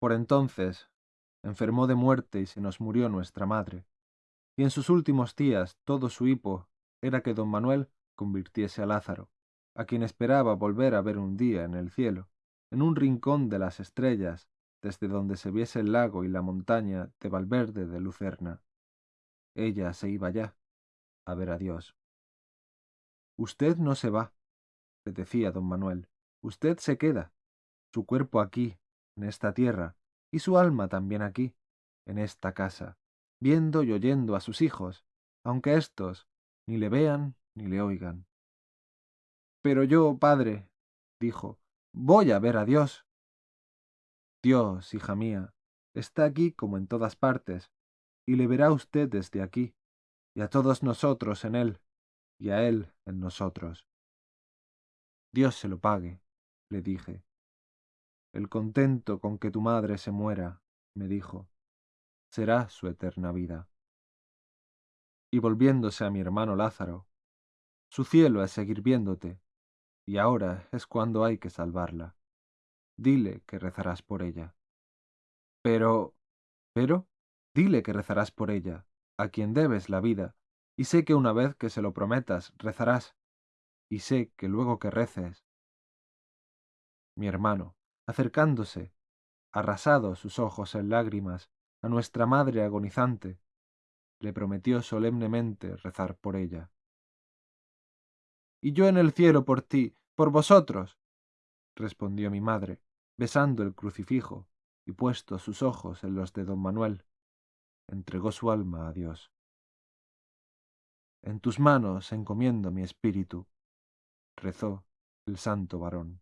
Por entonces enfermó de muerte y se nos murió nuestra madre. Y en sus últimos días todo su hipo era que don Manuel convirtiese a Lázaro, a quien esperaba volver a ver un día en el cielo, en un rincón de las estrellas, desde donde se viese el lago y la montaña de Valverde de Lucerna. Ella se iba ya, a ver a Dios. Usted no se va, le decía don Manuel, usted se queda, su cuerpo aquí, en esta tierra, y su alma también aquí, en esta casa, viendo y oyendo a sus hijos, aunque éstos ni le vean ni le oigan. Pero yo, padre, dijo, voy a ver a Dios. Dios, hija mía, está aquí como en todas partes, y le verá usted desde aquí, y a todos nosotros en él, y a él en nosotros. Dios se lo pague, le dije. El contento con que tu madre se muera, me dijo, será su eterna vida. Y volviéndose a mi hermano Lázaro, su cielo es seguir viéndote, y ahora es cuando hay que salvarla. Dile que rezarás por ella. Pero, pero, dile que rezarás por ella, a quien debes la vida, y sé que una vez que se lo prometas, rezarás, y sé que luego que reces. Mi hermano, acercándose, arrasados sus ojos en lágrimas, a nuestra madre agonizante, le prometió solemnemente rezar por ella. Y yo en el cielo por ti, por vosotros, respondió mi madre, besando el crucifijo y puestos sus ojos en los de don Manuel, entregó su alma a Dios. En tus manos encomiendo mi espíritu, rezó el santo varón.